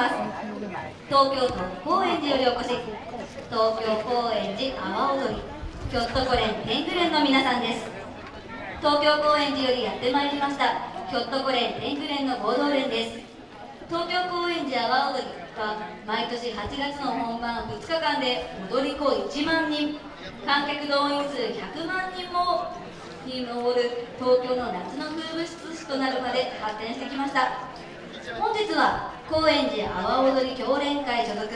ます。東京都高円寺よりお越し東京高円寺阿波踊り。ひょっとこ連天狗連の皆さんです。東京高円寺よりやってまいりました。ひょっとこ連天狗連の合同連です。東京高円寺阿波踊りは毎年8月の本番2日間で踊り子1万人。観客動員数100万人もに上る東京の夏の風物詩となるまで発展してきました。本日は高円寺阿波踊り協連会所属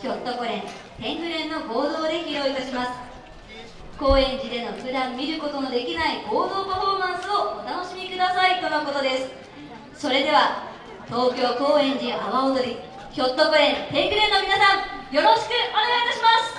ひょっとこ連天狗連の合同で披露いたします。高円寺での普段見ることのできない合同パフォーマンスをお楽しみくださいとのことです。それでは東京高円寺阿波踊りひょっとこ連天狗連の皆さんよろしくお願いいたします。